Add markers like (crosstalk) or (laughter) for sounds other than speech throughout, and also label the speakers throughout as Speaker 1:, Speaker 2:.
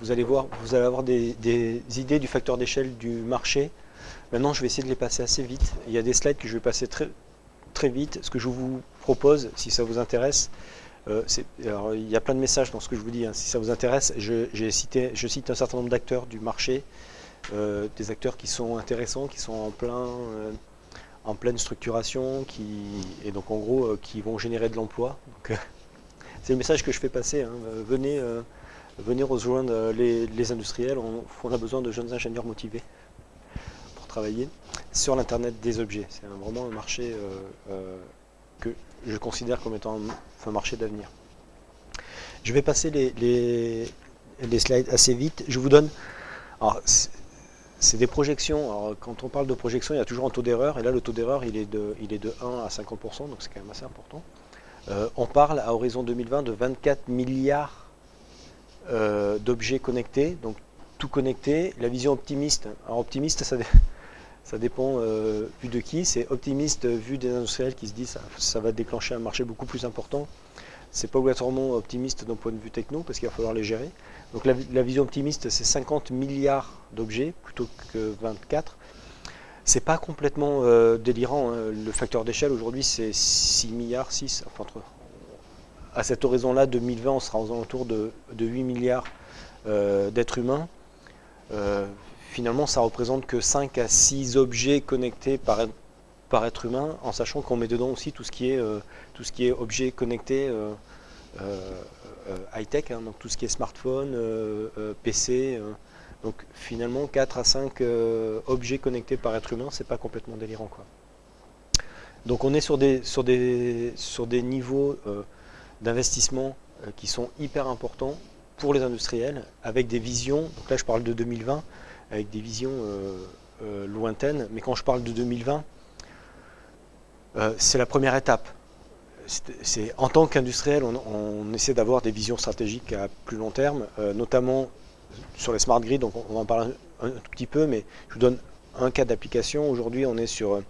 Speaker 1: vous allez voir, vous allez avoir des, idées du facteur d'échelle du marché. Maintenant, je vais essayer de les passer assez vite. Il y a des slides que je vais passer très, très vite. Ce que je vous propose, si ça vous intéresse, euh, alors, il y a plein de messages dans ce que je vous dis. hein. Si ça vous intéresse, je, cité, je cite un certain nombre d'acteurs du marché, euh, des acteurs qui sont intéressants, qui sont en plein, euh, en pleine structuration, qui et donc en gros qui vont générer de l'emploi. (laughs) C'est le message que je fais passer. hein. Venez, venez rejoindre les, industriels. On, a besoin de jeunes ingénieurs motivés pour travailler sur l'internet des objets. C'est vraiment un marché euh, euh, que je considère comme étant un, marché d'avenir. Je vais passer les, slides assez vite. Je vous donne. alors, c'est- c'est des projections. Alors, quand on parle de projection, il y a toujours un taux d'erreur. Et là, le taux d'erreur, il, est de- il est de 1 à 50%, donc c'est quand même assez important. Euh, on parle à horizon 2020 de 24 milliards euh, d'objets connectés, donc tout connecté. La vision optimiste, alors optimiste, ça, dé- (laughs) ça dépend euh, vu de qui. C'est optimiste vu des industriels qui se disent ça, ça va déclencher un marché beaucoup plus important. C'est pas obligatoirement optimiste d'un point de vue techno parce qu'il va falloir les gérer. Donc la, la vision optimiste, c'est 50 milliards d'objets plutôt que 24. C'est pas complètement euh, délirant. hein. Le facteur d'échelle aujourd'hui, c'est 6 milliards, 6. Enfin, entre, à cet horizon-là, 2020, on sera aux alentours de, de 8 milliards euh, d'êtres humains. Euh, finalement, ça représente que 5 à 6 objets connectés par, par être humain, en sachant qu'on met dedans aussi tout ce qui est, euh, tout ce qui est euh, high-tech, hein, donc tout ce qui est smartphone, PC. donc finalement, 4 à 5 euh, objets connectés par être humain, c'est pas complètement délirant. Quoi. Donc on est sur des, sur des, sur des niveaux euh, d'investissement euh, qui sont hyper importants pour les industriels, avec des visions, donc là je parle de 2020, avec des visions euh, euh, lointaines, mais quand je parle de 2020, euh, c'est la première étape. En tant qu'industriel, on, essaie d'avoir des visions stratégiques à plus long terme, notamment sur les smart grids, donc on, on en parler un, un tout petit peu, mais je vous donne un cas d'application. Aujourd'hui, on est sur,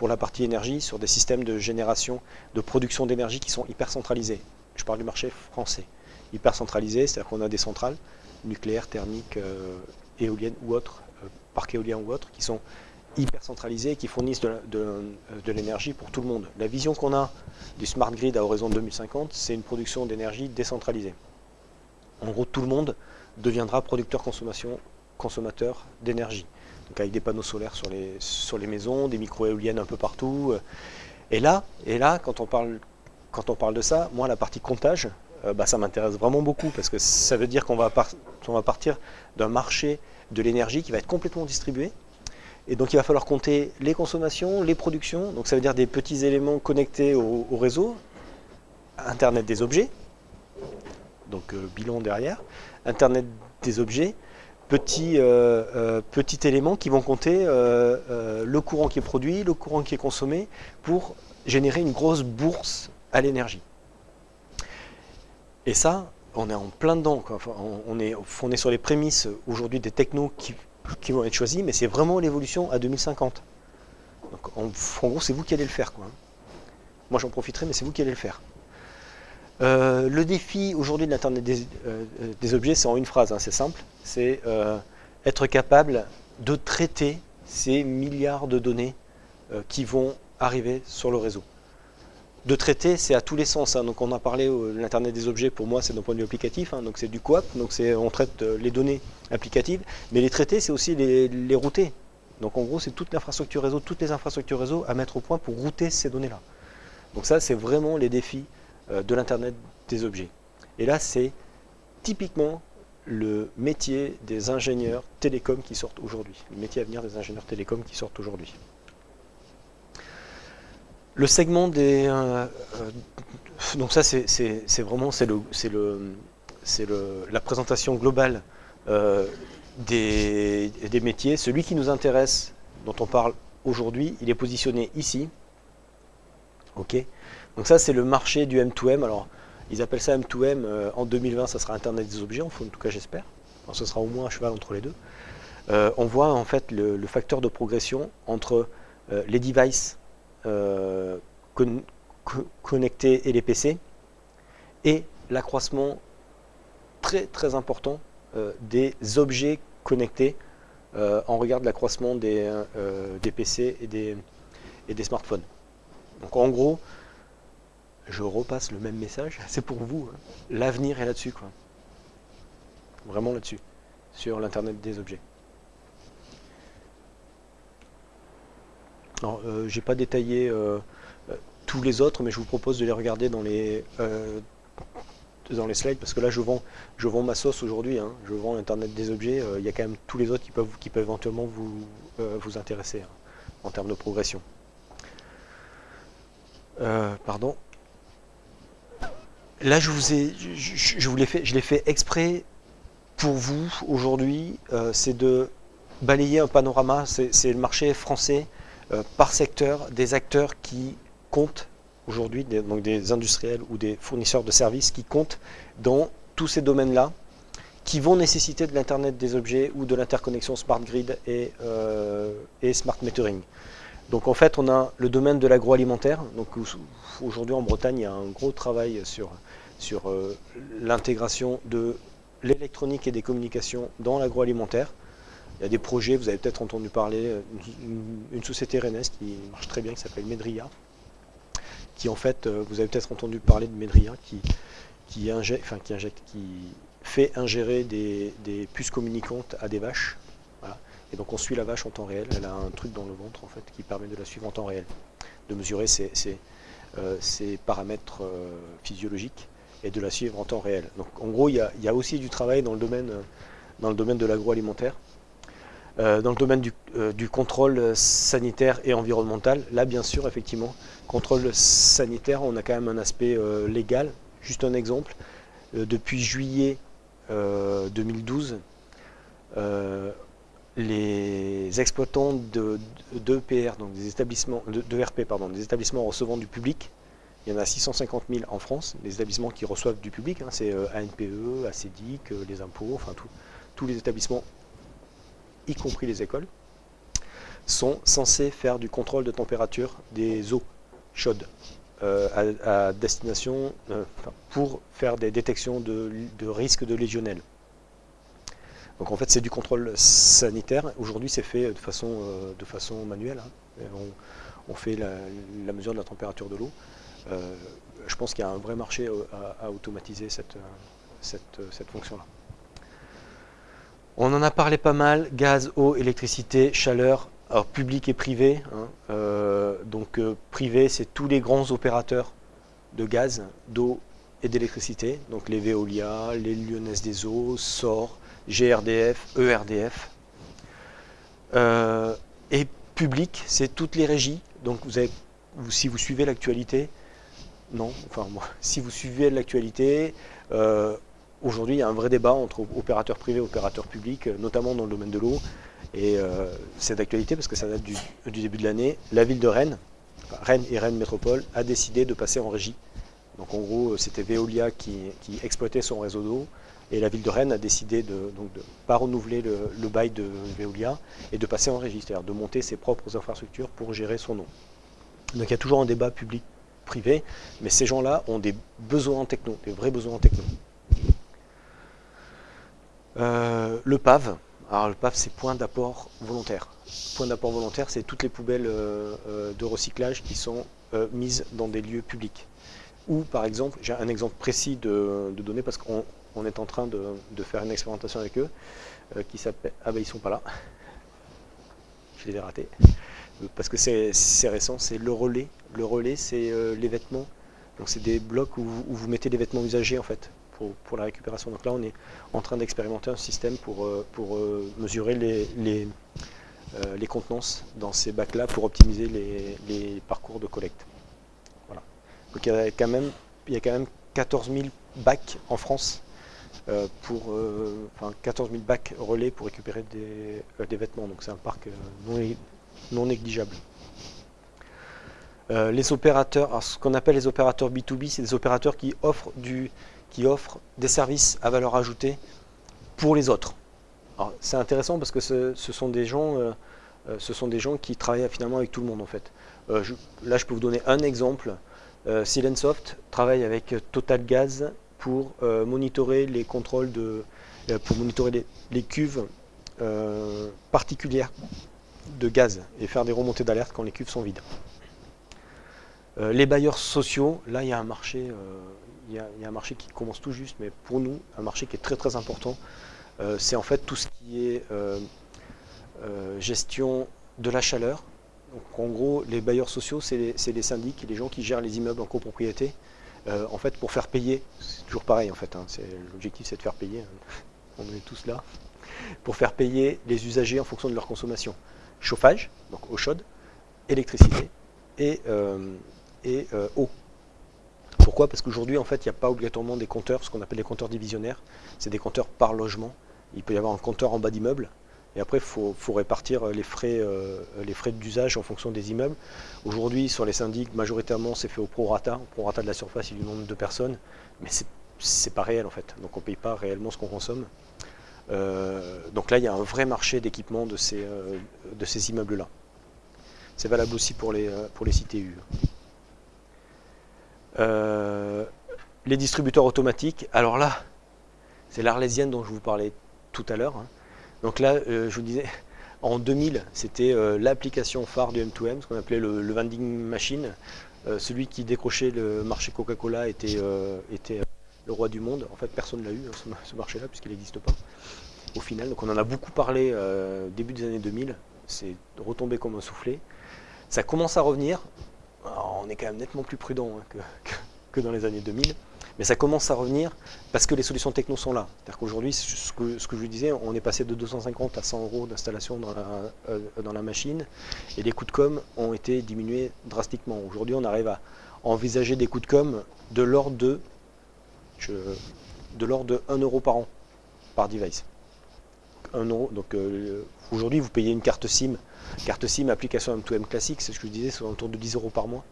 Speaker 1: pour la partie énergie, sur des systèmes de génération, de production d'énergie qui sont hyper centralisés. Je parle du marché français. Hyper centralisé, c'est-à-dire qu'on a des centrales nucléaires, thermiques, euh, éoliennes ou autres, euh, parcs éoliens ou autres, qui sont hyper centralisés et qui fournissent euh, de l'énergie pour tout le monde. La vision qu'on a du smart grid à horizon 2050, c'est une production d'énergie décentralisée. En gros, tout le monde deviendra producteur consommation, consommateur d'énergie. Donc avec des panneaux solaires sur les, sur les maisons, des micro-éoliennes un peu partout. euh. Et là, et là quand, on parle, quand on parle de ça, moi, la partie comptage, euh, bah, ça m'intéresse vraiment beaucoup parce que ça veut dire qu'on va, va partir d'un marché de l'énergie qui va être complètement distribué. Et donc il va falloir compter les consommations, les productions, donc ça veut dire des petits éléments connectés au, au réseau, Internet des objets, donc euh, bilan derrière, Internet des objets, petits, euh, euh, petits éléments qui vont compter euh, le courant qui est produit, le courant qui est consommé, pour générer une grosse bourse à l'énergie. Et ça, on est en plein dedans. quoi. On, est, on sur les prémices aujourd'hui des technos qui, vont être choisis, mais c'est vraiment l'évolution à 2050. Donc, en, gros, c'est vous qui allez le faire. Moi, j'en profiterai, mais c'est vous qui allez le faire. Euh, le défi aujourd'hui de l'Internet des, euh, des objets, c'est en une phrase, hein, c'est simple, c'est euh, être capable de traiter ces milliards de données euh, qui vont arriver sur le réseau. De traiter, c'est à tous les sens. hein. Donc on a parlé euh, de l'Internet des objets, pour moi c'est d'un point de vue applicatif, hein. donc c'est du coop, donc on traite euh, les données applicatives, mais les traiter, c'est aussi les, les router. Donc en gros, c'est toute l'infrastructure réseau, toutes les infrastructures réseau à mettre au point pour router ces données-là. Donc ça, c'est vraiment les défis euh, de l'Internet des objets. Et là, c'est typiquement le métier des ingénieurs télécoms qui sortent aujourd'hui, le métier à venir des ingénieurs télécoms qui sortent aujourd'hui. Le segment des... euh, euh, donc ça, c'est vraiment le, le, le, la présentation globale euh, des, des métiers. Celui qui nous intéresse, dont on parle aujourd'hui, il est positionné ici. Ok Donc ça, c'est le marché du M2M. Alors, ils appellent ça M2M. euh, en 2020, ça sera Internet des objets, en tout cas, j'espère. Ce sera au moins un cheval entre les deux. Euh, on voit en fait le, facteur de progression entre euh, les devices con- co- connectés et les PC et l'accroissement très très important des objets connectés en regard de l'accroissement des, des, PC et des, et des smartphones. Donc en gros, je repasse le même message, (laughs) c'est pour vous. Hein. L'avenir est là-dessus, quoi. Vraiment là-dessus, sur l'Internet des objets. Alors, euh, j'ai pas détaillé euh, euh, tous les autres, mais je vous propose de les regarder dans les les slides, parce que là je vends, je ma sauce aujourd'hui, hein. je vends Internet des objets, il y a quand même tous les autres qui peuvent, qui peuvent éventuellement vous, vous intéresser hein, en termes de progression. pardon. Là, je vous ai, je, vous l'ai fait, je l'ai fait exprès pour vous aujourd'hui. Euh, c'est de balayer un panorama. C'est le marché français euh, par secteur, des acteurs qui comptent aujourd'hui, donc des industriels ou des fournisseurs de services qui comptent dans tous ces domaines-là, qui vont nécessiter de l'internet des objets ou de l'interconnexion smart grid et, euh, et smart metering. Donc en fait, on a le domaine de l'agroalimentaire. Donc aujourd'hui en Bretagne, il y a un gros travail sur, sur euh, l'intégration de l'électronique et des communications dans l'agroalimentaire. Il y a des projets, vous avez peut-être entendu parler, euh, une, société rennaise qui marche très bien, qui s'appelle Medria, qui en fait, euh, vous avez peut-être entendu parler de Medria, qui, qui, fait ingérer des, des puces communicantes à des vaches et donc on suit la vache en temps réel, elle a un truc dans le ventre en fait qui permet de la suivre en temps réel, de mesurer ses, euh, paramètres euh, physiologiques et de la suivre en temps réel. Donc en gros il y a, aussi du travail dans le domaine, domaine de l'agroalimentaire. Euh, dans le domaine du, du, contrôle sanitaire et environnemental, là bien sûr effectivement, contrôle sanitaire, on a quand même un aspect légal. Juste un exemple, depuis juillet 2012, les exploitants de, d'EPR, donc des établissements, de, RP, pardon, des établissements recevant du public, il y en a 650 000 en France, des établissements qui reçoivent du public, hein, c'est euh, ANPE, ACDIC, euh, les impôts, enfin tous les établissements, y compris les écoles, sont censés faire du contrôle de température des eaux chaudes euh, à, destination pour faire des détections de, de risques de légionnel. Donc en fait c'est du contrôle sanitaire. Aujourd'hui c'est fait de façon, euh, de façon manuelle. Hein. On, fait la, mesure de la température de l'eau. Euh, je pense qu'il y a un vrai marché euh, à, automatiser cette, cette, fonction-là. On en a parlé pas mal, gaz, eau, électricité, chaleur, alors public et privé. Hein. donc privé, c'est tous les grands opérateurs de gaz, d'eau et d'électricité. Donc les Veolia, les Lyonnaises des eaux, SOR, GRDF, ERDF. Euh, et public, c'est toutes les régies. Donc vous avez, si vous suivez l'actualité, non, enfin (laughs) si vous suivez l'actualité, euh, aujourd'hui il y a un vrai débat entre opérateurs privés et opérateurs publics, notamment dans le domaine de l'eau. Et euh, c'est d'actualité parce que ça date du, début de l'année. La ville de Rennes, Rennes et Rennes Métropole, a décidé de passer en régie. Donc en gros, c'était Veolia qui exploitait son réseau d'eau. Et la ville de Rennes a décidé de ne pas renouveler le, bail de Veolia et de passer en régie, c'est-à-dire de monter ses propres infrastructures pour gérer son nom. Donc il y a toujours un débat public-privé, mais ces gens-là ont des besoins en techno, des vrais besoins en techno. Euh, le PAV, alors le PAV c'est point d'apport volontaire. Point d'apport volontaire, c'est toutes les poubelles euh, euh, de recyclage qui sont mises dans des lieux publics. Ou par exemple, j'ai un exemple précis de, de donner parce qu'on on est en train de, faire une expérimentation avec eux euh, qui s'appelle... Ah ben ils sont pas là. Je les ai ratés. Euh, parce que c'est récent, c'est le relais. Le relais, c'est euh, les vêtements. Donc c'est des blocs où, vous mettez des vêtements usagés en fait pour, la récupération. Donc là, on est en train d'expérimenter un système pour, pour mesurer les, les, les contenances dans ces bacs-là pour optimiser les, parcours de collecte. Voilà. Donc il y a quand même, il y a quand même 14 000 bacs en France euh, pour euh, enfin, 14 000 bacs relais pour récupérer des, euh, vêtements. Donc c'est un parc non, négligeable. les opérateurs, ce qu'on appelle les opérateurs B2B, c'est des opérateurs qui offrent, du, qui offrent des services à valeur ajoutée pour les autres. C'est intéressant parce que ce, sont des gens, ce sont des gens qui travaillent finalement avec tout le monde en fait. là, je peux vous donner un exemple. Silensoft travaille avec Total Gaz pour euh, monitorer les contrôles de pour monitorer les, cuves particulières de gaz et faire des remontées d'alerte quand les cuves sont vides. les bailleurs sociaux, là il y a un marché, il a, un marché qui commence tout juste, mais pour nous, un marché qui est très très important. c'est en fait tout ce qui est gestion de la chaleur, donc, en gros, les bailleurs sociaux, c'est les, syndics, les gens qui gèrent les immeubles en copropriété, euh, en fait, pour faire payer, c'est toujours pareil en fait, hein, l'objectif c'est de faire payer, hein. on est tous là, pour faire payer les usagers en fonction de leur consommation. Chauffage, donc eau chaude, électricité et, euh, euh, eau. Pourquoi? Parce qu'aujourd'hui, en fait, il n'y a pas obligatoirement des compteurs, ce qu'on appelle des compteurs divisionnaires, c'est des compteurs par logement. Il peut y avoir un compteur en bas d'immeuble, et après, il faut, répartir les frais, euh, les frais d'usage en fonction des immeubles. Aujourd'hui, sur les syndics, majoritairement, c'est fait au prorata, au prorata de la surface et du nombre de personnes, mais c'est pas réel en fait. Donc on ne paye pas réellement ce qu'on consomme. Euh, donc là, il y a un vrai marché d'équipement de ces, euh, de ces immeubles-là. C'est valable aussi pour les, pour les CTU. les distributeurs automatiques, alors là, c'est l'Arlésienne dont je vous parlais tout à l'heure. Hein. Donc là, euh, je vous disais, (laughs) en 2000, c'était euh, l'application phare du M2M, ce qu'on appelait le, vending machine. Euh, celui qui décrochait le marché Coca-Cola était, était le roi du monde. En fait, personne ne l'a eu, hein, ce, marché-là, puisqu'il n'existe pas. Au final, donc on en a beaucoup parlé début des années 2000. C'est retombé comme un soufflé. Ça commence à revenir. on est quand même nettement plus prudent hein, que, (laughs) dans les années 2000. Mais ça commence à revenir parce que les solutions techno sont là. C'est-à-dire qu'aujourd'hui, ce que, je vous disais, on est passé de 250 à 100 euros d'installation dans, euh, dans, la machine et les coûts de com ont été diminués drastiquement. Aujourd'hui, on arrive à envisager des coûts de com de l'ordre de, l'ordre de 1 euro par an, par device. 1 euro, donc euh, aujourd'hui, vous payez une carte SIM, carte SIM application M2M classique, c'est ce que je disais, c'est autour de 10 euros par mois.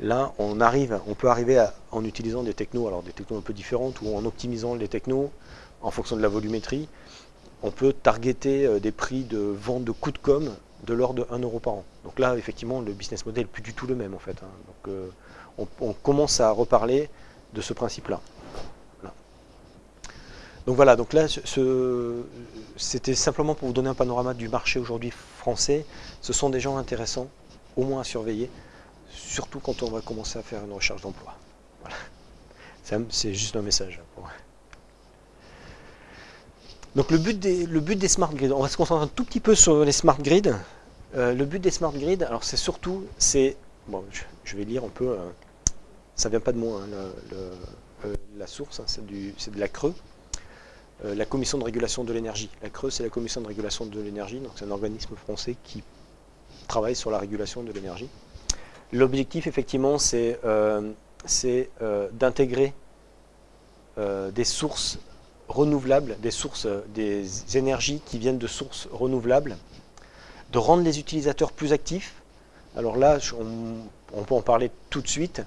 Speaker 1: Là, on peut arriver en utilisant des technos, alors des technos un peu différentes, ou en optimisant les technos en fonction de la volumétrie, on peut targeter euh, des prix de vente de coûts de com de l'ordre de 1 euro par an. Donc là, effectivement, le business model n'est plus du tout le même en fait. Hein. Donc euh, on, commence à reparler de ce principe-là. Donc voilà, donc là, c'était simplement pour vous donner un panorama du marché aujourd'hui français. Ce sont des gens intéressants, au moins à surveiller surtout quand on va commencer à faire une recherche d'emploi. C'est juste un message. Donc le but, des, le but des smart grids, on va se concentrer un tout petit peu sur les smart grids. Euh, le but des smart grids, alors c'est surtout, c'est, bon, je, vais lire un peu, euh, ça vient pas de moi, hein, euh, la source, hein, c'est de la Creux, la Commission de régulation de l'énergie. La Creux, c'est la Commission de régulation de l'énergie, donc c'est un organisme français qui travaille sur la régulation de l'énergie. L'objectif, effectivement, c'est euh, euh, d'intégrer euh, des sources renouvelables, des sources, des énergies qui viennent de sources renouvelables, de rendre les utilisateurs plus actifs. Alors là, on, peut en parler tout de suite.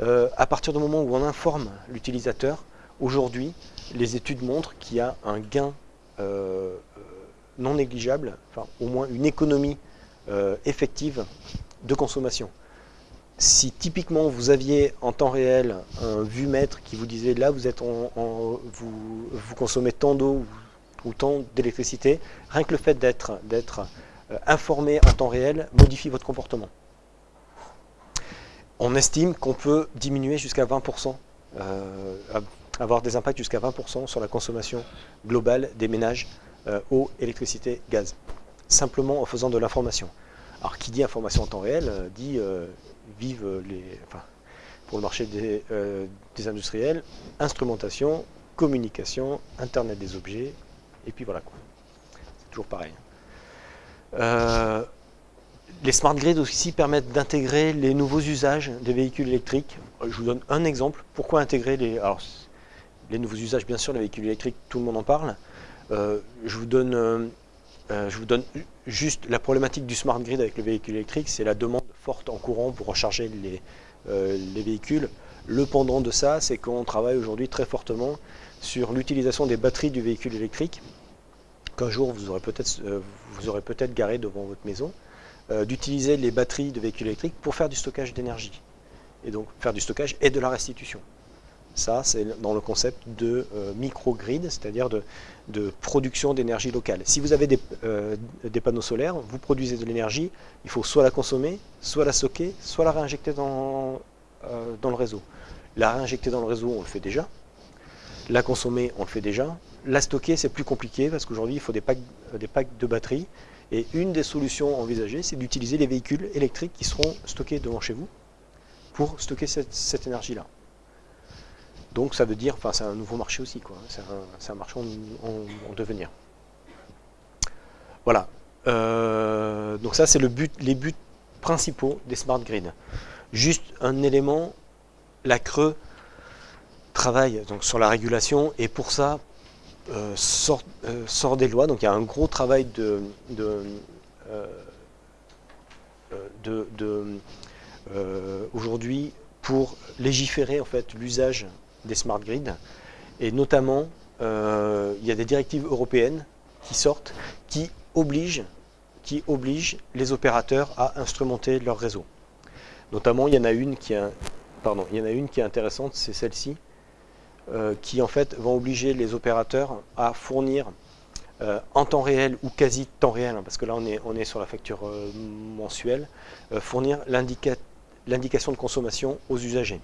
Speaker 1: à partir du moment où on informe l'utilisateur, aujourd'hui, les études montrent qu'il y a un gain non négligeable, enfin au moins une économie effective de consommation si typiquement vous aviez en temps réel un vue-mètre qui vous disait là vous, êtes en, vous, consommez tant d'eau ou, tant d'électricité, rien que le fait d'être euh, informé en temps réel modifie votre comportement. On estime qu'on peut diminuer jusqu'à 20%, euh, avoir des impacts jusqu'à 20% sur la consommation globale des ménages euh, eau, électricité, gaz, simplement en faisant de l'information. Alors qui dit information en temps réel dit vivent les, enfin, pour le marché des, euh, des, industriels, instrumentation, communication, Internet des objets, et puis voilà quoi. C'est toujours pareil. Euh, les smart grids aussi permettent d'intégrer les nouveaux usages des véhicules électriques. Je vous donne un exemple. Pourquoi intégrer les... Alors, les nouveaux usages, bien sûr, les véhicules électriques, tout le monde en parle. Euh, je vous donne je vous donne juste la problématique du smart grid avec le véhicule électrique, c'est la demande forte en courant pour recharger les, euh, les véhicules. Le pendant de ça, c'est qu'on travaille aujourd'hui très fortement sur l'utilisation des batteries du véhicule électrique, qu'un jour vous aurez peut-être euh, garé devant votre maison, euh, d'utiliser les batteries de véhicules électriques pour faire du stockage d'énergie. Et donc faire du stockage et de la restitution. Ça, c'est dans le concept de euh, microgrid, c'est-à-dire de, production d'énergie locale. Si vous avez des, euh, des, panneaux solaires, vous produisez de l'énergie, il faut soit la consommer, soit la stocker, soit la réinjecter dans, euh, dans le réseau. La réinjecter dans le réseau, on le fait déjà. La consommer, on le fait déjà. La stocker, c'est plus compliqué parce qu'aujourd'hui, il faut des packs, des packs de batteries. Et une des solutions envisagées, c'est d'utiliser les véhicules électriques qui seront stockés devant chez vous pour stocker cette énergie-là. Donc ça veut dire, enfin c'est un nouveau marché aussi, quoi. C'est un, marché en, devenir. Voilà. Euh, donc ça c'est les buts principaux des smart grids. Juste un élément, la Creux travaille donc sur la régulation et pour ça euh, sort, euh, sort, des lois. Donc il y a un gros travail de, de aujourd'hui pour légiférer en fait l'usage des smart grids. Et notamment, euh, il y a des directives européennes qui sortent, qui obligent, qui obligent les opérateurs à instrumenter leur réseau. Notamment, il y en a une qui est, intéressante, c'est celle-ci, euh, qui en fait vont obliger les opérateurs à fournir euh, en temps réel ou quasi temps réel, hein, parce que là on est, on est sur la facture mensuelle, fournir l'indication de consommation aux usagers.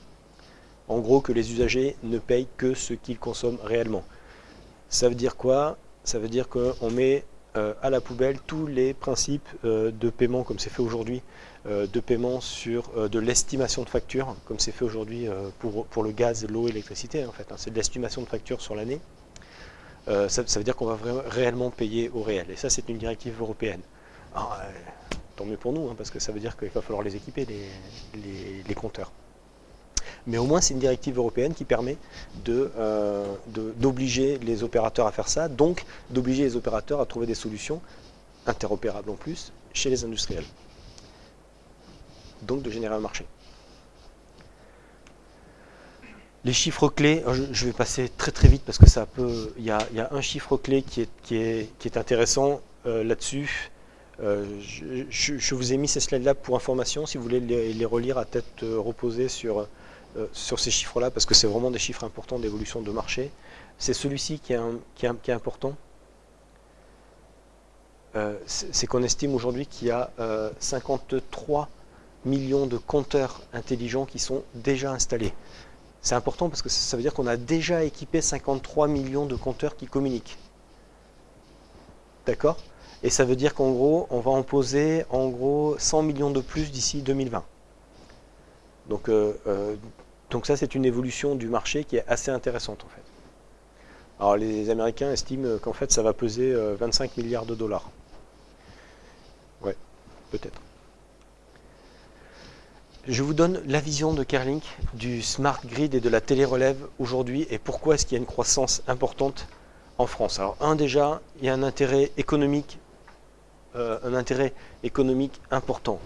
Speaker 1: En gros, que les usagers ne payent que ce qu'ils consomment réellement. Ça veut dire quoi? Ça veut dire qu'on met euh, à la poubelle tous les principes euh, de paiement, comme c'est fait aujourd'hui, euh, de paiement sur de l'estimation de facture, comme c'est fait aujourd'hui pour, le gaz, l'eau et l'électricité, en fait. Hein. c'est de l'estimation de facture sur l'année. Ça, veut dire qu'on va réellement payer au réel. Et ça, c'est une directive européenne. tant mieux pour nous, hein, parce que ça veut dire qu'il va falloir les équiper, les compteurs mais au moins c'est une directive européenne qui permet euh, d'obliger les opérateurs à faire ça, donc d'obliger les opérateurs à trouver des solutions interopérables en plus chez les industriels. Donc de générer un marché. Les chiffres clés, je vais passer très très vite parce que ça peut. Il y a, un chiffre clé qui est, qui est, intéressant euh, là-dessus. Euh, je, vous ai mis ces slides-là pour information, si vous voulez les relire à tête reposée sur, euh, sur ces chiffres-là, parce que c'est vraiment des chiffres importants d'évolution de marché. C'est celui-ci qui, qui, est important. Euh, c'est qu'on estime aujourd'hui qu'il y a 53 euh, millions de compteurs intelligents qui sont déjà installés. C'est important parce que ça veut dire qu'on a déjà équipé 53 millions de compteurs qui communiquent. D'accord? Et ça veut dire qu'en gros, on va en poser en gros 100 millions de plus d'ici 2020. Donc donc ça, c'est une évolution du marché qui est assez intéressante en fait. Alors les Américains estiment qu'en fait ça va peser 25 euh, milliards de dollars. Ouais, peut-être. Je vous donne la vision de Kerlink du smart grid et de la télérelève aujourd'hui et pourquoi est-ce qu'il y a une croissance importante en France. Alors un déjà, il y a un intérêt économique, euh, un intérêt économique important,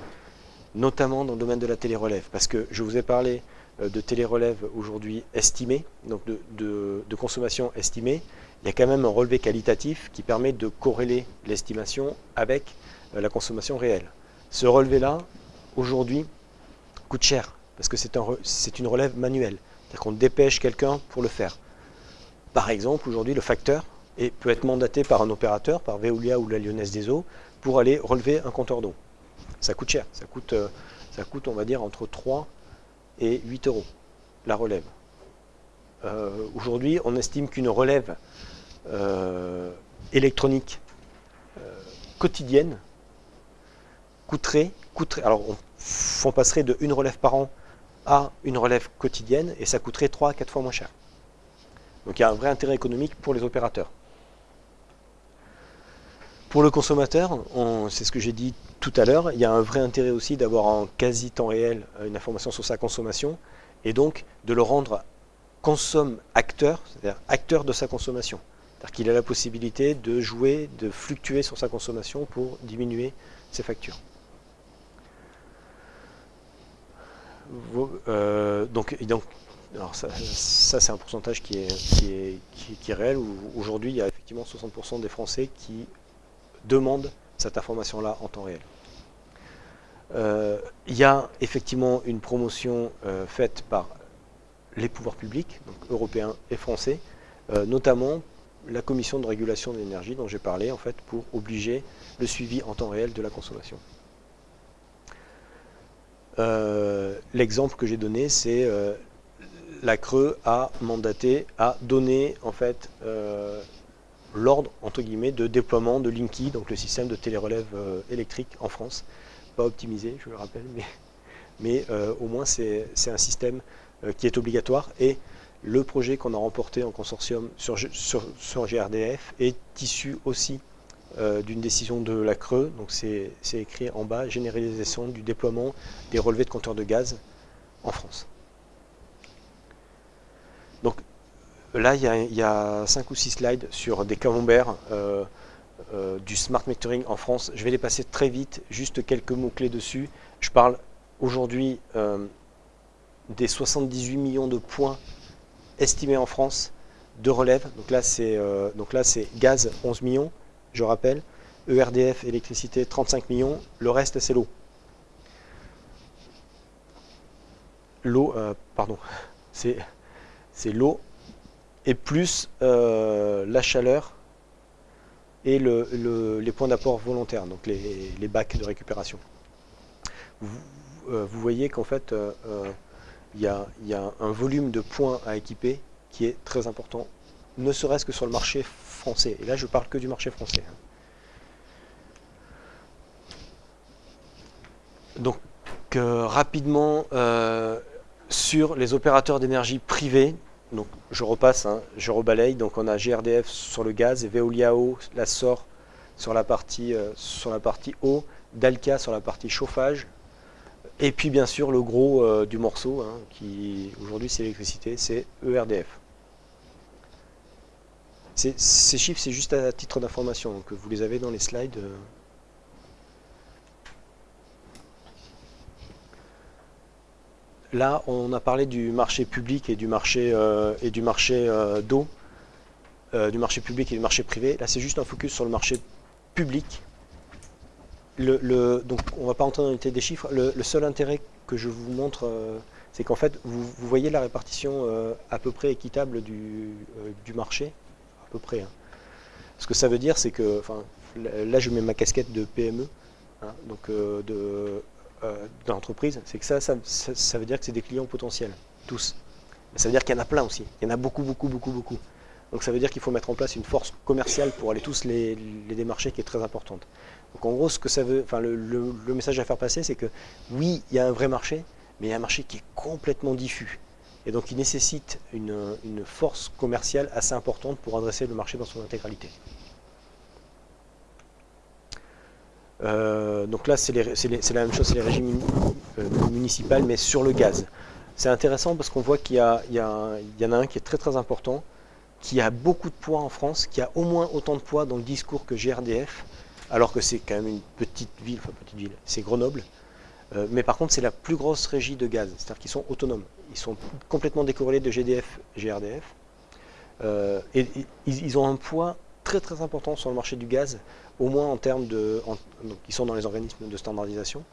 Speaker 1: notamment dans le domaine de la télérelève, parce que je vous ai parlé de télérelève aujourd'hui estimée, donc de, consommation estimée, il y a quand même un relevé qualitatif qui permet de corréler l'estimation avec euh, la consommation réelle. Ce relevé-là, aujourd'hui, coûte cher, parce que c'est un, une relève manuelle. C'est-à-dire qu'on dépêche quelqu'un pour le faire. Par exemple, aujourd'hui, le facteur peut être mandaté par un opérateur, par Veolia ou la Lyonnaise des Eaux, pour aller relever un compteur d'eau. Ça coûte cher, ça coûte, euh, ça coûte, on va dire, entre 3 et 8 euros, la relève. Euh, aujourd'hui, on estime qu'une relève euh, électronique euh, quotidienne coûterait, coûterait, alors on, passerait de une relève par an à une relève quotidienne et ça coûterait 3 à 4 fois moins cher. Donc il y a un vrai intérêt économique pour les opérateurs. Pour le consommateur, c'est ce que j'ai dit tout à l'heure, il y a un vrai intérêt aussi d'avoir en quasi temps réel euh, une information sur sa consommation et donc de le rendre consomme-acteur, c'est-à-dire acteur de sa consommation. C'est-à-dire qu'il a la possibilité de jouer, de fluctuer sur sa consommation pour diminuer ses factures. Euh, donc, ça, c'est un pourcentage qui est réel. Aujourd'hui, il y a effectivement 60% des Français qui demande cette information-là en temps réel. Euh, il y a effectivement une promotion euh, faite par les pouvoirs publics, donc européens et français, notamment la commission de régulation de l'énergie dont j'ai parlé, en fait, pour obliger le suivi en temps réel de la consommation. L'exemple que j'ai donné, c'est la Creux a mandaté, a donné en fait l'ordre entre guillemets de déploiement de Linky, donc le système de télérelève euh, électrique en France. Pas optimisé, je le rappelle, mais, euh, au moins c'est un système euh, qui est obligatoire et le projet qu'on a remporté en consortium sur, sur, GRDF est issu aussi d'une décision de la Creux, donc c'est écrit en bas, généralisation du déploiement des relevés de compteurs de gaz en France. Donc Là, il y, a, 5 ou 6 slides sur des camemberts euh, euh, du smart metering en France. Je vais les passer très vite, juste quelques mots-clés dessus. Je parle aujourd'hui euh, des 78 millions de points estimés en France de relève. Donc là, c'est gaz 11 millions, je rappelle. ERDF, électricité 35 millions. Le reste, c'est l'eau. L'eau, pardon, (laughs) c'est l'eau et plus euh, la chaleur et les points d'apport volontaires, donc les, bacs de récupération. Vous, euh, voyez qu'en fait, euh, il y, a, un volume de points à équiper qui est très important, ne serait-ce que sur le marché français. Et là, je parle que du marché français. Hein. Donc, rapidement, sur les opérateurs d'énergie privés, donc je repasse, hein, je rebalaye. Donc on a GRDF sur le gaz, Veolia eau, la SOR sur la partie, euh, sur la partie eau, Dalca sur la partie chauffage. Et puis bien sûr le gros euh, du morceau, hein, qui aujourd'hui c'est l'électricité, c'est ERDF. Ces chiffres c'est juste à titre d'information, donc vous les avez dans les slides. Euh. Là, on a parlé du marché public et du marché, euh, et du marché euh, d'eau, euh, du marché public et du marché privé. Là, c'est juste un focus sur le marché public. Donc, on ne va pas entrer dans l'été des chiffres. Le, seul intérêt que je vous montre, c'est qu'en fait, vous, voyez la répartition à peu près équitable du, marché, à peu près. Hein. Ce que ça veut dire, c'est que, là, je mets ma casquette de PME, hein, donc de dans l'entreprise, c'est que ça ça, veut dire que c'est des clients potentiels, tous. Mais ça veut dire qu'il y en a plein aussi. Il y en a beaucoup, beaucoup, beaucoup, beaucoup. Donc ça veut dire qu'il faut mettre en place une force commerciale pour aller tous les, démarcher qui est très importante. Donc en gros, ce que ça veut, enfin le, message à faire passer, c'est que oui, il y a un vrai marché, mais il y a un marché qui est complètement diffus. Et donc il nécessite une force commerciale assez importante pour adresser le marché dans son intégralité. Euh, donc là, c'est la même chose, c'est les régimes euh, municipaux, mais sur le gaz. C'est intéressant parce qu'on voit qu'il y, y, en a un qui est très très important, qui a beaucoup de poids en France, qui a au moins autant de poids dans le discours que GRDF, alors que c'est quand même une petite ville, enfin petite ville, c'est Grenoble. Euh, mais par contre, c'est la plus grosse régie de gaz, c'est-à-dire qu'ils sont autonomes. Ils sont complètement décorrélés de GDF, GRDF. et, ils ont un poids très très important sur le marché du gaz, au moins en termes de... donc, ils sont dans les organismes de standardisation.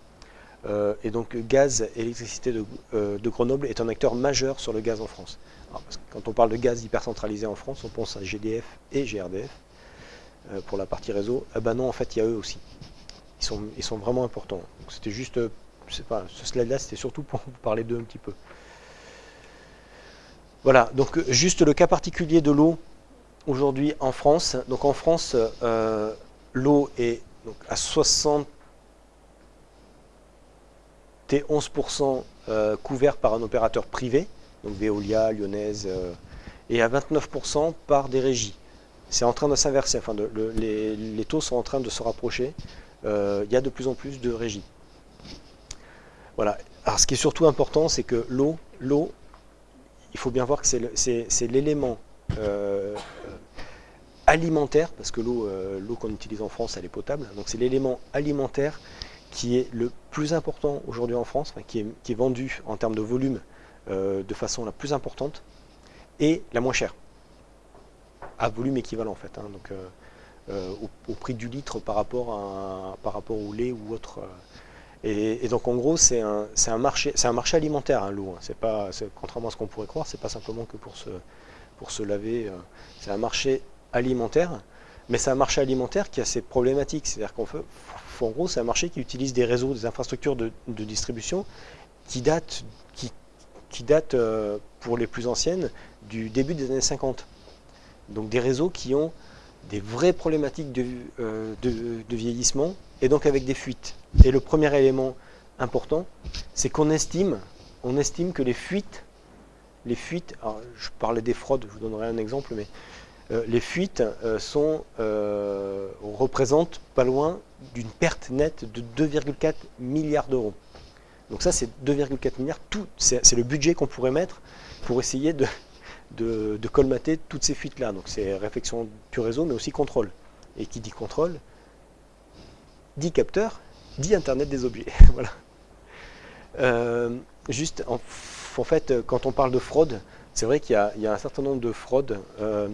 Speaker 1: Euh, et donc gaz, électricité de, euh, de, Grenoble est un acteur majeur sur le gaz en France. quand on parle de gaz hyper centralisé en France, on pense à GDF et GRDF euh, pour la partie réseau. Ah ben non, en fait, il y a eux aussi. Ils sont, ils sont vraiment importants. C'était juste, pas, ce slide-là, c'était surtout pour (laughs) vous parler d'eux un petit peu. Voilà, donc juste le cas particulier de l'eau, aujourd'hui en France. Donc en France, l'eau est donc, à 71% euh, couvert par un opérateur privé, donc Veolia, Lyonnaise, euh, et à 29% par des régies. C'est en train de s'inverser, enfin les, taux sont en train de se rapprocher. Il y a de plus en plus de régies. Voilà. Alors ce qui est surtout important, c'est que l'eau, l'eau, il faut bien voir que c'est l'élément alimentaire, parce que euh, l'eau qu'on utilise en France, elle est potable, donc c'est l'élément alimentaire qui est le plus important aujourd'hui en France, qui, est, vendu en termes de volume euh, de façon la plus importante, et la moins chère, à volume équivalent en fait, hein, donc euh, au, prix du litre par rapport, à, par rapport au lait ou autre. Et, donc en gros, c'est un, un, marché, un marché alimentaire, hein, l'eau. Hein. C'est pas, contrairement à ce qu'on pourrait croire, c'est pas simplement que pour se, pour se laver. C'est un marché alimentaire, mais c'est un marché alimentaire qui a ses problématiques. C'est-à-dire qu'en gros, c'est un marché qui utilise des réseaux, des infrastructures de, distribution qui datent, qui, qui datent euh, pour les plus anciennes, du début des années 50. Donc des réseaux qui ont des vraies problématiques de, euh, de vieillissement et donc avec des fuites. Et le premier élément important, c'est qu'on estime, on estime que les fuites, les fuites, alors je parlais des fraudes, je vous donnerai un exemple, mais les fuites euh, euh, représentent pas loin d'une perte nette de 2,4 milliards d'euros. Donc ça, c'est 2,4 milliards, c'est le budget qu'on pourrait mettre pour essayer de, colmater toutes ces fuites-là. Donc c'est réflexion du réseau, mais aussi contrôle. Et qui dit contrôle, dit capteur, dit Internet des objets. (laughs) voilà. Euh, juste, en, fait, quand on parle de fraude, c'est vrai qu'il y, a un certain nombre de fraudes. Euh,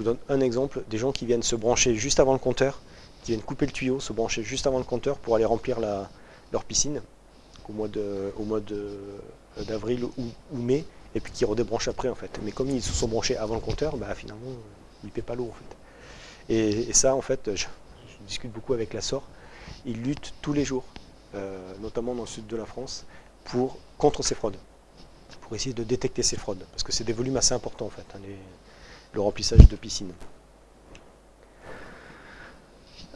Speaker 1: vous donne un exemple, des gens qui viennent se brancher juste avant le compteur, qui viennent couper le tuyau, se brancher juste avant le compteur pour aller remplir leur piscine au mois d'avril ou, mai, et puis qui redébranchent après en fait. Mais comme ils se sont branchés avant le compteur, bah, finalement, ils ne paient pas l'eau en fait. Et, ça, en fait, je, je discute beaucoup avec la SOR, ils luttent tous les jours, euh, notamment dans le sud de la France, pour, contre ces fraudes, pour essayer de détecter ces fraudes, parce que c'est des volumes assez importants en fait, hein, le remplissage de piscines.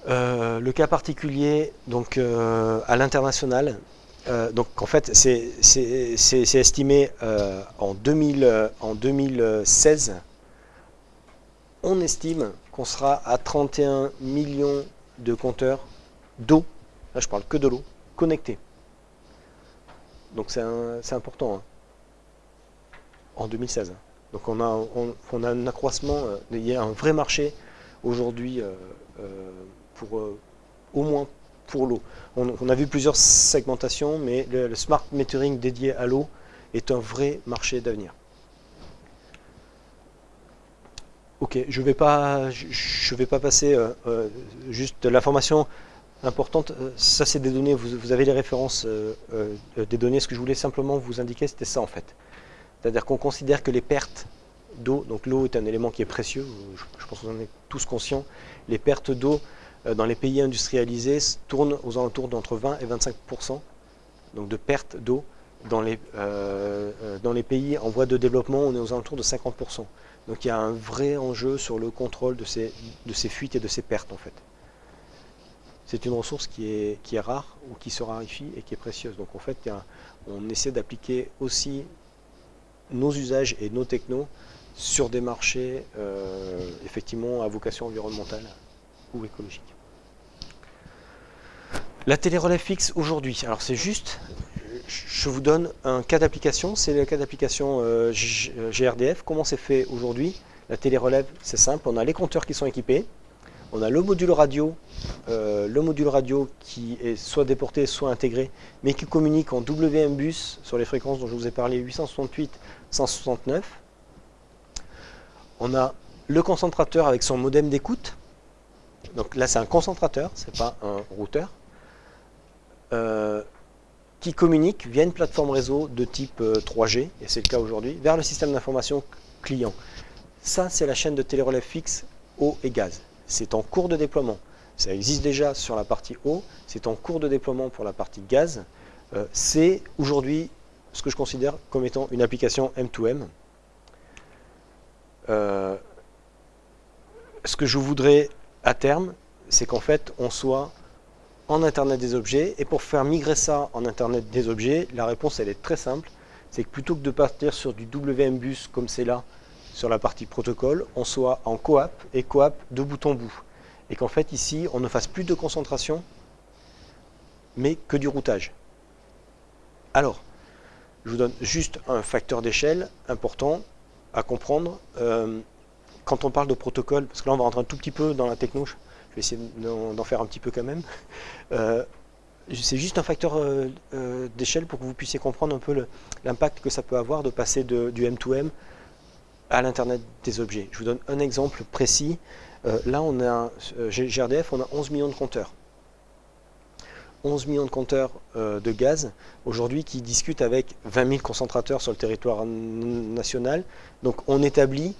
Speaker 1: Euh, le cas particulier, donc euh, à l'international, donc en fait c'est estimé en, 2000, en 2016, on estime qu'on sera à 31 millions de compteurs d'eau, là je parle que de l'eau, connectée. Donc c'est important, hein. en 2016. Donc on a, un accroissement, euh, il y a un vrai marché aujourd'hui euh, euh, pour au moins pour l'eau. On, a vu plusieurs segmentations, mais le, smart metering dédié à l'eau est un vrai marché d'avenir. Ok, je ne vais, pas, passer juste l'information importante. Ça, c'est des données, vous, avez les références des données. Ce que je voulais simplement vous indiquer, c'était ça en fait. C'est-à-dire qu'on considère que les pertes d'eau, donc l'eau est un élément qui est précieux, je, pense que vous en êtes tous conscients, les pertes d'eau dans les pays industrialisés tournent aux alentours d'entre 20 et 25 donc de pertes d'eau. Dans les, dans les pays en voie de développement, on est aux alentours de 50% Donc il y a un vrai enjeu sur le contrôle de ces, de ces fuites et de ces pertes en fait c'est une ressource qui est, qui est rare ou qui se raréfie et qui est précieuse. Donc en fait, on essaie d'appliquer aussi nos usages et nos technos sur des marchés euh, effectivement à vocation environnementale ou écologique. La télérelève fixe aujourd'hui, alors c'est juste, je vous donne un cas d'application, c'est le cas d'application euh, GRDF. Comment c'est fait aujourd'hui? La télérelève, c'est simple, on a les compteurs qui sont équipés, on a le module radio, euh, le module radio qui est soit déporté, soit intégré, mais qui communique en WMBus sur les fréquences dont je vous ai parlé, 868, 169. On a le concentrateur avec son modem d'écoute. Donc là, c'est un concentrateur, c'est pas un routeur. Euh, qui communique via une plateforme réseau de type 3G, euh, et c'est le cas aujourd'hui, vers le système d'information client. Ça, c'est la chaîne de télérelève fixe eau et gaz c'est en cours de déploiement. Ça existe déjà sur la partie eau, c'est en cours de déploiement pour la partie gaz. Euh, c'est aujourd'hui ce que je considère comme étant une application M2M. Euh, ce que je voudrais à terme, c'est qu'en fait, on soit en Internet des objets. Et pour faire migrer ça en Internet des objets, la réponse, elle est très simple. C'est que plutôt que de partir sur du WMBus comme c'est là, sur la partie protocole, on soit en coap et coap de bout en bout. Et qu'en fait ici, on ne fasse plus de concentration, mais que du routage. Alors, je vous donne juste un facteur d'échelle important à comprendre. Euh, quand on parle de protocole, parce que là on va rentrer un tout petit peu dans la techno, je vais essayer d'en faire un petit peu quand même. Euh, c'est juste un facteur euh, d'échelle pour que vous puissiez comprendre un peu l'impact que ça peut avoir de passer du M2M à l'Internet des objets. Je vous donne un exemple précis. Là, on a, GRDF, on a 11 millions de compteurs. 11 millions de compteurs euh, de gaz aujourd'hui qui discutent avec 20 000 concentrateurs sur le territoire national. Donc on établit,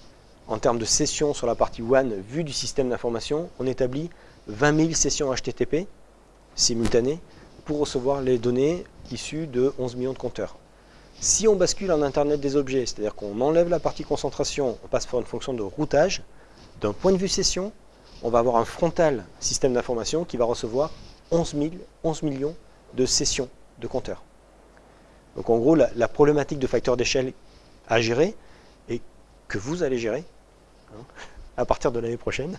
Speaker 1: en termes de sessions sur la partie WAN, vue du système d'information, on établit 20 000 sessions HTTP simultanées pour recevoir les données issues de 11 millions de compteurs. Si on bascule en Internet des objets, c'est-à-dire qu'on enlève la partie concentration, on passe par une fonction de routage, d'un point de vue session, on va avoir un frontal système d'information qui va recevoir 11, 11 millions de sessions de compteurs. Donc en gros, la, problématique de facteur d'échelle à gérer, et que vous allez gérer, hein, à partir de l'année prochaine,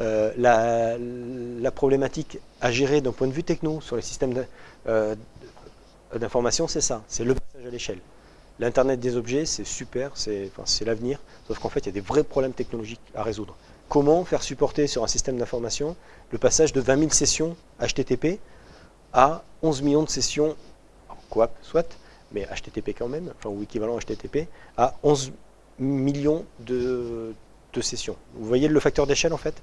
Speaker 1: euh, la, problématique à gérer d'un point de vue techno sur les systèmes euh, d'information, c'est ça, c'est le passage à l'échelle. L'Internet des objets, c'est super, c'est l'avenir, sauf qu'en fait, il y a des vrais problèmes technologiques à résoudre. Comment faire supporter sur un système d'information le passage de 20 000 sessions HTTP à 11 millions de sessions, quoi, soit, mais HTTP quand même, enfin, ou équivalent HTTP, à 11 millions de, sessions. Vous voyez le facteur d'échelle en fait?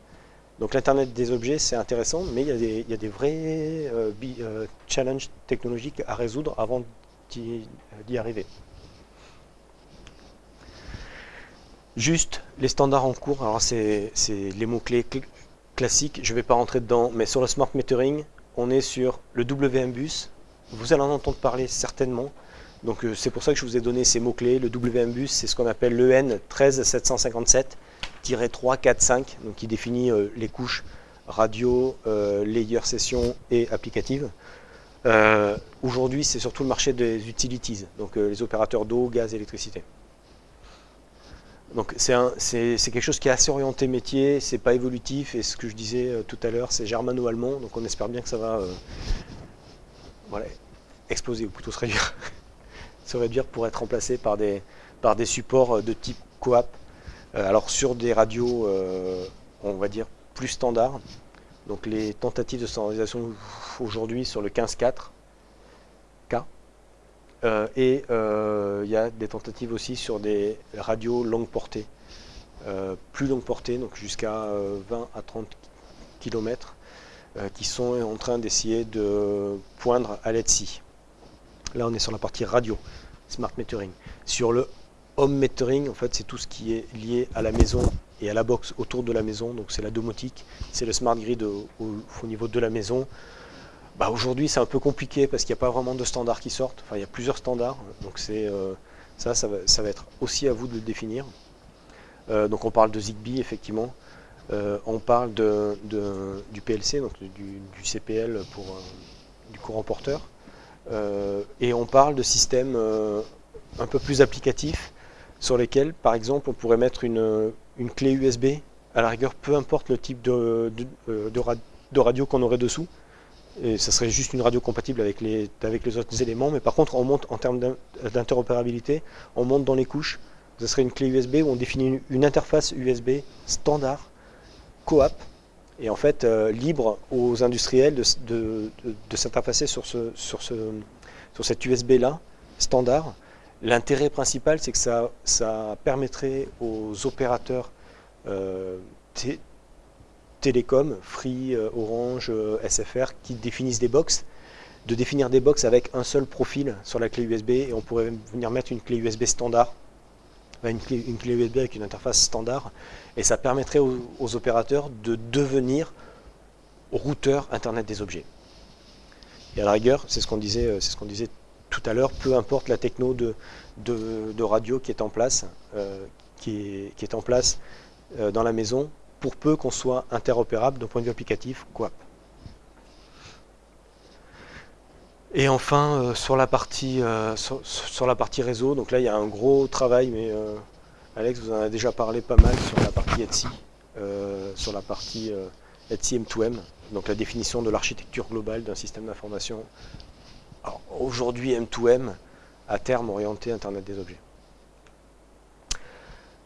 Speaker 1: Donc l'Internet des objets, c'est intéressant, mais il y, a des, vrais euh, euh, challenges technologiques à résoudre avant d'y arriver. Juste les standards en cours, alors c'est les mots-clés classiques, je ne vais pas rentrer dedans, mais sur le smart metering, on est sur le WMBus, vous allez en entendre parler certainement, donc euh, c'est pour ça que je vous ai donné ces mots-clés, le WMBus c'est ce qu'on appelle l'EN 13757, 3, 4, 5, donc qui définit euh, les couches radio, euh, layer session et applicative. Aujourd'hui, c'est surtout le marché des utilities, donc les opérateurs d'eau, gaz, électricité. Donc c'est quelque chose qui est assez orienté métier, c'est pas évolutif, et ce que je disais tout à l'heure, c'est germano-allemand, donc on espère bien que ça va voilà, exploser, ou plutôt (laughs) se réduire, pour être remplacé par des, supports de type coap, euh, alors sur des radios, euh, on va dire, plus standards, donc les tentatives de standardisation aujourd'hui sur le 15.4 K, euh, et il y a des tentatives aussi sur des radios longue portée, plus longue portée, donc jusqu'à 20 à 30 km, qui sont en train d'essayer de poindre à l'ETSI. Là, on est sur la partie radio, smart metering. Sur le home metering, en fait, c'est tout ce qui est lié à la maison et à la box autour de la maison. Donc c'est la domotique, c'est le smart grid au, niveau de la maison. Bah, Aujourd'hui, c'est un peu compliqué parce qu'il n'y a pas vraiment de standards qui sortent. Enfin, il y a plusieurs standards. Donc c'est euh, ça, ça va, être aussi à vous de le définir. Euh, donc on parle de Zigbee, effectivement. Euh, on parle du PLC, donc du, CPL pour du courant porteur. et on parle de systèmes un peu plus applicatifs sur lesquels, par exemple, on pourrait mettre une, clé USB, à la rigueur, peu importe le type de, radio qu'on aurait dessous, et ça serait juste une radio compatible avec les, avec les autres éléments, mais par contre, on monte en termes d'interopérabilité, on monte dans les couches, ce serait une clé USB où on définit une, interface USB standard, coap, et en fait euh, libre aux industriels de, s'interfacer sur, ce, sur, ce, sur cette USB là, standard, L'intérêt principal, c'est que ça, ça, permettrait aux opérateurs euh, télécom, Free, euh, Orange, euh, SFR, qui définissent des box, de définir des box avec un seul profil sur la clé USB et on pourrait venir mettre une clé USB standard, une clé, USB avec une interface standard. Et ça permettrait aux, opérateurs de devenir routeur Internet des objets. Et à la rigueur, c'est ce qu'on disait, c'est ce qu'on disait tout à l'heure, peu importe la techno de, de, radio qui est en place, euh, qui, est, en place euh, dans la maison, pour peu qu'on soit interopérable d'un point de vue applicatif, quoi. Et enfin, euh, sur, la partie, sur, la partie réseau, donc là il y a un gros travail, mais Alex vous en a déjà parlé pas mal sur la partie Etsy, sur la partie Etsy M2M, donc la définition de l'architecture globale d'un système d'information aujourd'hui M2M, à terme orienté Internet des objets.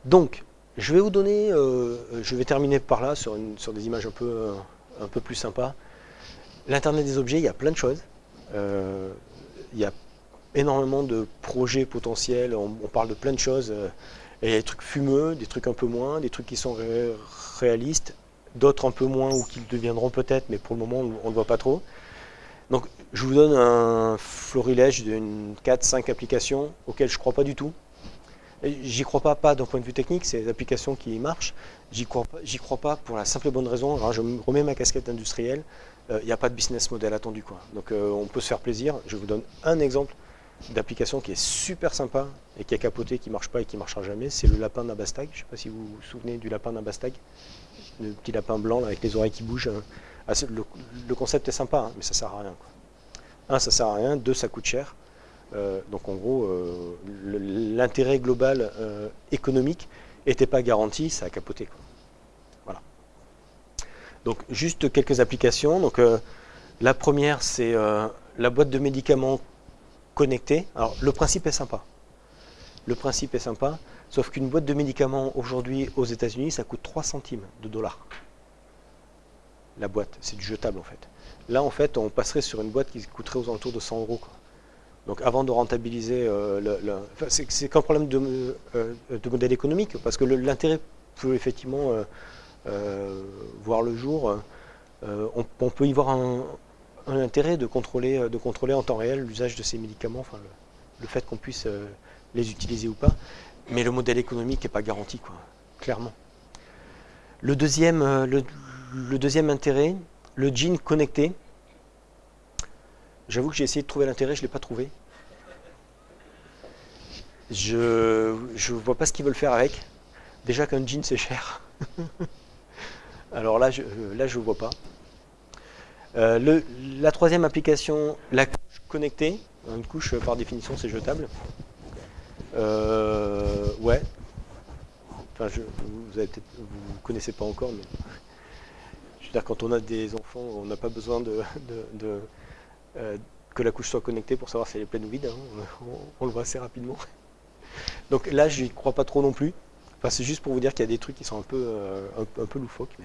Speaker 1: Donc, je vais vous donner, euh, je vais terminer par là sur, des images un peu, euh, plus sympas. L'Internet des objets, il y a plein de choses. Euh, il y a énormément de projets potentiels, on, parle de plein de choses. il y a des trucs fumeux, des trucs un peu moins, des trucs qui sont réalistes, d'autres un peu moins ou qui le deviendront peut-être, mais pour le moment on ne voit pas trop. Donc je vous donne un florilège d'une 4-5 applications auxquelles je ne crois pas du tout. J'y crois pas, pas d'un point de vue technique, c'est des applications qui marchent. J'y crois, pas, crois pas pour la simple et bonne raison, alors je remets ma casquette industrielle, il euh, n'y a pas de business model attendu. Donc euh, on peut se faire plaisir. Je vous donne un exemple d'application qui est super sympa et qui a capoté, qui ne marche pas et qui ne marchera jamais, c'est le lapin d'Abastag. Je ne sais pas si vous vous souvenez du lapin d'Abastag, le petit lapin blanc avec les oreilles qui bougent. Hein. Ah, le, concept est sympa, hein, mais ça ne sert à rien. Un, ça sert à rien. Deux, ça coûte cher. Euh, donc en gros, euh, l'intérêt global euh, économique n'était pas garanti, ça a capoté. Voilà. Donc juste quelques applications. Donc la première, c'est la boîte de médicaments connectée. Alors le principe est sympa. Le principe est sympa, sauf qu'une boîte de médicaments aujourd'hui aux États-Unis, ça coûte 3 centimes de dollars. La boîte, c'est du jetable en fait. Là, en fait, on passerait sur une boîte qui coûterait aux alentours de 100 euros. Donc avant de rentabiliser, euh, c'est qu'un problème de, euh, de, modèle économique, parce que l'intérêt peut effectivement euh, voir le jour. On, peut y voir un, intérêt de contrôler, de contrôler en temps réel l'usage de ces médicaments, le, fait qu'on puisse les utiliser ou pas. Mais le modèle économique n'est pas garanti, clairement. Le deuxième, le, le deuxième intérêt, le jean connecté. J'avoue que j'ai essayé de trouver l'intérêt, je ne l'ai pas trouvé. Je ne vois pas ce qu'ils veulent faire avec. Déjà qu'un jean c'est cher. (laughs) Alors là, je là je vois pas. Euh, la troisième application, la couche connectée. Une couche par définition c'est jetable. Euh, ouais. Enfin, je, vous ne connaissez pas encore, mais je veux dire quand on a des enfants, on n'a pas besoin de, euh, que la couche soit connectée pour savoir si elle est pleine ou vide. Hein. On, le voit assez rapidement. Donc là, je n'y crois pas trop non plus. Enfin, c'est juste pour vous dire qu'il y a des trucs qui sont un peu, euh, un, peu loufoques.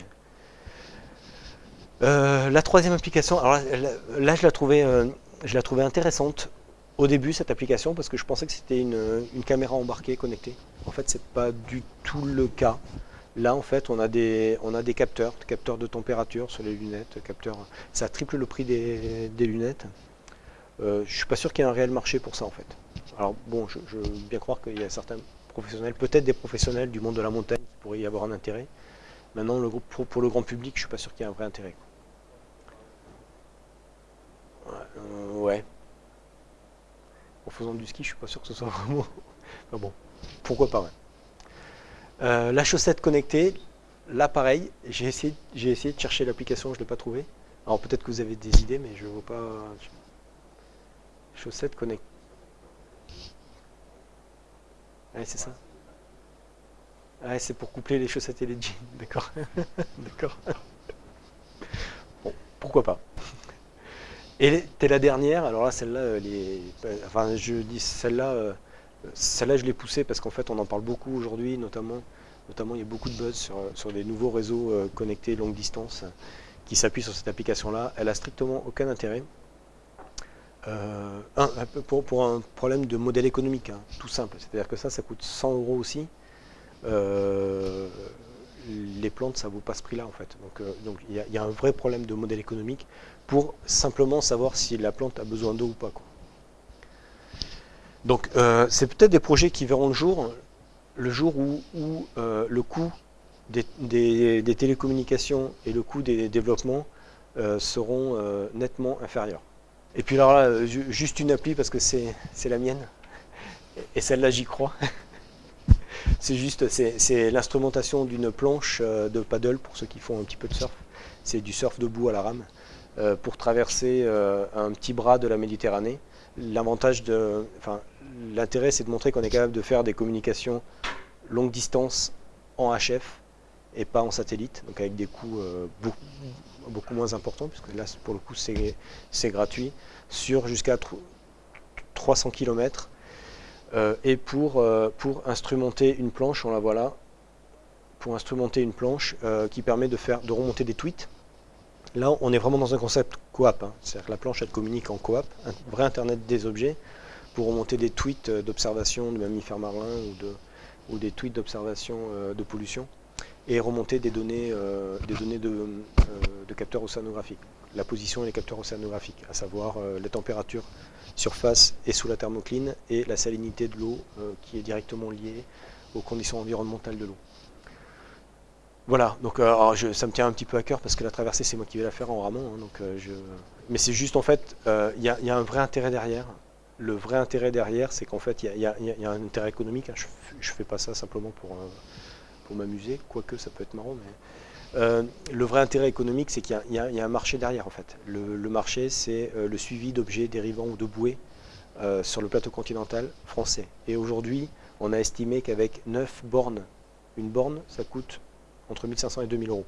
Speaker 1: Euh, la troisième application, alors là, je la trouvais, je la trouvais intéressante au début cette application parce que je pensais que c'était une, une, caméra embarquée connectée. En fait, c'est pas du tout le cas. Là, en fait, on a des, on a des capteurs, capteurs de température sur les lunettes, ça triple le prix des, lunettes. Euh, je suis pas sûr qu'il y ait un réel marché pour ça, en fait. Alors bon, je, veux bien croire qu'il y a certains professionnels, peut-être des professionnels du monde de la montagne qui pourraient y avoir un intérêt. Maintenant, le, pour, pour le grand public, je suis pas sûr qu'il y ait un vrai intérêt. ouais. Euh, en faisant du ski, je suis pas sûr que ce soit vraiment... (laughs) bon, pourquoi pas, ouais. Euh, la chaussette connectée, là pareil, j'ai essayé, de chercher l'application, je ne l'ai pas trouvé. Alors peut-être que vous avez des idées, mais je ne vois pas. Chaussette connectée. Ouais, c'est ça. Ouais, c'est pour coupler les chaussettes et les jeans, (laughs) d'accord. d'accord. Bon, pourquoi pas. Et t'es la dernière, alors là, celle-là, enfin, je dis celle-là, euh, celle-là, je l'ai poussée parce qu'en fait, on en parle beaucoup aujourd'hui, notamment, il y a beaucoup de buzz sur, des nouveaux réseaux euh, connectés longue distance qui s'appuient sur cette application-là. Elle a strictement aucun intérêt. Euh, pour, un problème de modèle économique, hein, tout simple. C'est-à-dire que ça, ça coûte 100 euros aussi. Euh, les plantes, ça vaut pas ce prix-là en fait. Donc il y, a un vrai problème de modèle économique pour simplement savoir si la plante a besoin d'eau ou pas. Donc euh, c'est peut-être des projets qui verront le jour, le jour où, euh, le coût des, télécommunications et le coût des développements euh, seront nettement inférieurs. Et puis alors là, juste une appli parce que c'est la mienne, et celle-là j'y crois. (laughs) c'est juste, c'est l'instrumentation d'une planche de paddle pour ceux qui font un petit peu de surf. C'est du surf debout à la rame pour traverser un petit bras de la Méditerranée. L'avantage enfin, l'intérêt, c'est de montrer qu'on est capable de faire des communications longue distance en HF et pas en satellite, donc avec des coûts euh, beaucoup, moins importants, puisque là, pour le coup, c'est gratuit, sur jusqu'à 300 km. Euh, et pour, euh, pour instrumenter une planche, on la voit là, pour instrumenter une planche qui permet de, faire, de remonter des tweets. Là, on est vraiment dans un concept coop, hein. c'est-à-dire que la planche, elle communique en coop, un vrai Internet des objets, pour remonter des tweets d'observation de mammifères marins ou, de, ou des tweets d'observation euh, de pollution. et remonter des données, de, de capteurs océanographiques, la position et les capteurs océanographiques, à savoir la température surface et sous la thermocline et la salinité de l'eau qui est directement liée aux conditions environnementales de l'eau. Voilà, donc euh, ça me tient un petit peu à cœur parce que la traversée, c'est moi qui vais la faire en ramon. Hein, donc, euh, je... Mais c'est juste, en fait, euh, il y, a un vrai intérêt derrière. Le vrai intérêt derrière, c'est qu'en fait, il y, a un intérêt économique. Hein. Je ne fais pas ça simplement pour, pour m'amuser, quoique ça peut être marrant. Mais, le vrai intérêt économique, c'est qu'il y, a un marché derrière, en fait. Le, le marché, c'est le suivi d'objets dérivants ou de bouées sur le plateau continental français. Et aujourd'hui, on a estimé qu'avec 9 bornes, une borne, ça coûte entre 1500 et 2000 euros.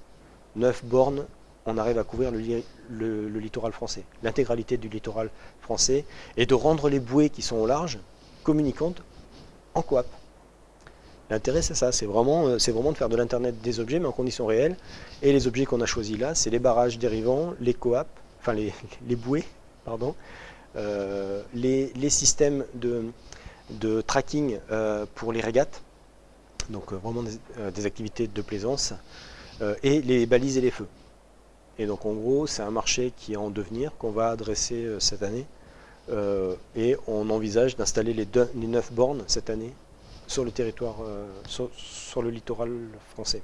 Speaker 1: 9 bornes, on arrive à couvrir le, littoral français, l'intégralité du littoral français, et de rendre les bouées qui sont au large communicantes en coop. L'intérêt, c'est ça, c'est vraiment, euh, de faire de l'Internet des objets, mais en conditions réelles. Et les objets qu'on a choisis là, c'est les barrages dérivants, les coop, enfin les, (laughs) bouées, pardon, euh, les, systèmes de, de tracking euh, pour les régates, donc euh, vraiment euh, des, activités de plaisance, euh, et les balises et les feux. Et donc en gros, c'est un marché qui est en devenir, qu'on va adresser cette année, et on envisage d'installer les, les 9 bornes cette année sur le territoire, sur, le littoral français.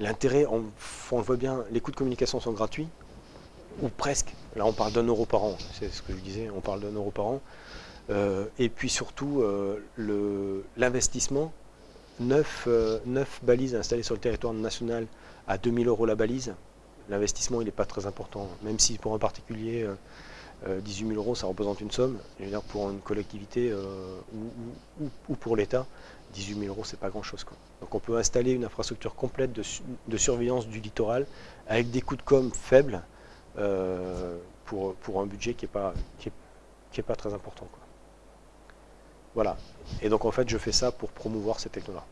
Speaker 1: L'intérêt, on, on, le voit bien, les coûts de communication sont gratuits, ou presque. Là, on parle d'un euro par an, c'est ce que je disais, on parle d'un euro par an. et puis surtout, l'investissement 9, euh, balises installées sur le territoire national à 2000 euros la balise, l'investissement il n'est pas très important, même si pour un particulier 18 euh, 000 euh, euros ça représente une somme, pour une collectivité ou, pour l'État, 18 000 euros c'est pas grand chose. Donc on peut installer une infrastructure complète de, surveillance du littoral avec des coûts de com faibles pour, un budget qui n'est pas très important. Voilà. Et donc en fait, je fais ça pour promouvoir ces technos-là.